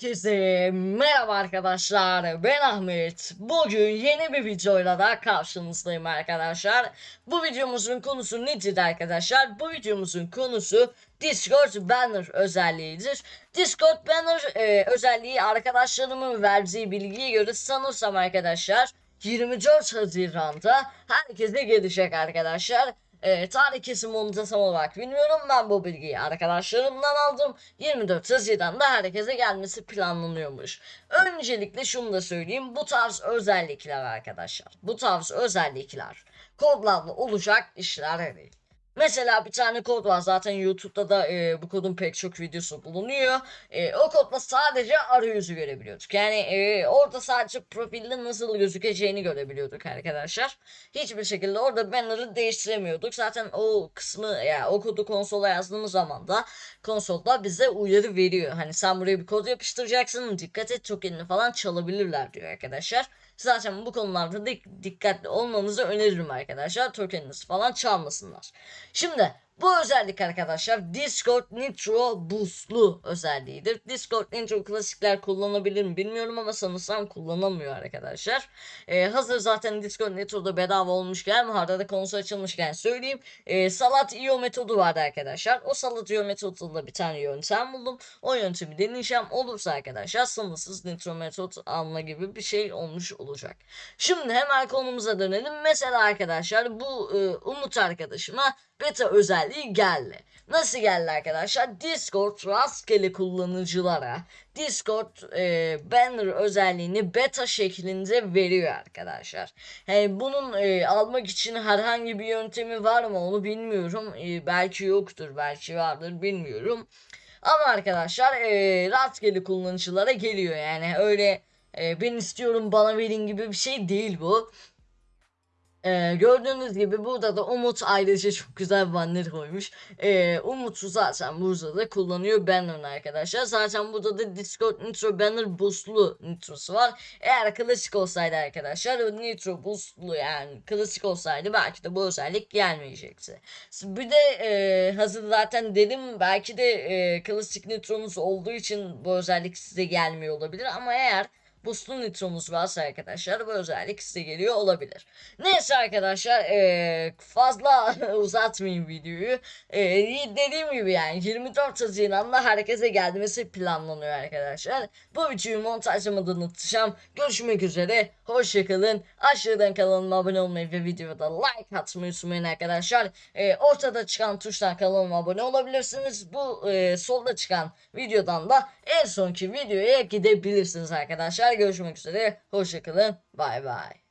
Herkese merhaba arkadaşlar. Ben Ahmet. Bugün yeni bir videoyla da karşınızdayım arkadaşlar. Bu videomuzun konusu nedir arkadaşlar? Bu videomuzun konusu Discord Banner özelliğidir. Discord Banner e, özelliği arkadaşlarımın verdiği bilgiye göre sanırsam arkadaşlar 24 Haziran'da herkese gelecek arkadaşlar e, tarih kesim onu da tam olarak bilmiyorum. Ben bu bilgiyi arkadaşlarımdan aldım. 24 Haziran'da herkese gelmesi planlanıyormuş. Öncelikle şunu da söyleyeyim. Bu tarz özellikler arkadaşlar. Bu tarz özellikler kodlarla olacak işler değil. Mesela bir tane kod var zaten YouTube'da da e, bu kodun pek çok videosu bulunuyor. E, o kodla sadece arayüzü görebiliyorduk. Yani e, orada sadece profilde nasıl gözükeceğini görebiliyorduk arkadaşlar. Hiçbir şekilde orada banner'ı değiştiremiyorduk. Zaten o kısmı ya yani o kodu konsola yazdığımız zaman da konsolda bize uyarı veriyor. Hani sen buraya bir kod yapıştıracaksın dikkat et tokenini falan çalabilirler diyor arkadaşlar. Zaten bu konularda dik dikkatli olmanızı öneririm arkadaşlar. Tokeniniz falan çalmasınlar. Şimdi bu özellik arkadaşlar Discord Nitro Boost'lu özelliğidir. Discord Nitro klasikler kullanabilir mi bilmiyorum ama sanırsam kullanamıyor arkadaşlar. Ee, hazır zaten Discord Nitro'da bedava olmuşken arada da konusu açılmışken söyleyeyim. Ee, Salat IO metodu vardı arkadaşlar. O Salat IO metodunda bir tane yöntem buldum. O yöntemi deneyeceğim. Olursa arkadaşlar sınırsız Nitro metot alma gibi bir şey olmuş olacak. Şimdi hemen konumuza dönelim. Mesela arkadaşlar bu e, Umut arkadaşıma beta özelliği geldi. Nasıl geldi arkadaşlar? Discord rastgele kullanıcılara Discord e, banner özelliğini beta şeklinde veriyor arkadaşlar. Yani bunun e, almak için herhangi bir yöntemi var mı onu bilmiyorum. E, belki yoktur, belki vardır bilmiyorum. Ama arkadaşlar e, rastgele kullanıcılara geliyor yani öyle e, ben istiyorum bana verin gibi bir şey değil bu. Ee, gördüğünüz gibi burada da Umut ailece çok güzel banner koymuş. Ee, Umut'u zaten burada da kullanıyor banner arkadaşlar. Zaten burada da Discord Nitro Banner boostlu nitrosu var. Eğer klasik olsaydı arkadaşlar o Nitro boostlu yani klasik olsaydı belki de bu özellik gelmeyecekti. Bir de e, hazır zaten dedim belki de e, klasik Nitro'nuz olduğu için bu özellik size gelmiyor olabilir ama eğer boostlu nitromuz varsa arkadaşlar bu özellik size geliyor olabilir. Neyse arkadaşlar ee, fazla uzatmayayım videoyu. E, dediğim gibi yani 24 Haziran'da herkese gelmesi planlanıyor arkadaşlar. Bu videoyu montajlamadan unutacağım. Görüşmek üzere. Hoşçakalın. Aşağıdan kanalıma abone olmayı ve videoda like atmayı unutmayın arkadaşlar. E, ortada çıkan tuştan kanalıma abone olabilirsiniz. Bu e, solda çıkan videodan da en sonki videoya gidebilirsiniz arkadaşlar. Görüşmek üzere. Hoşçakalın. Bay bay.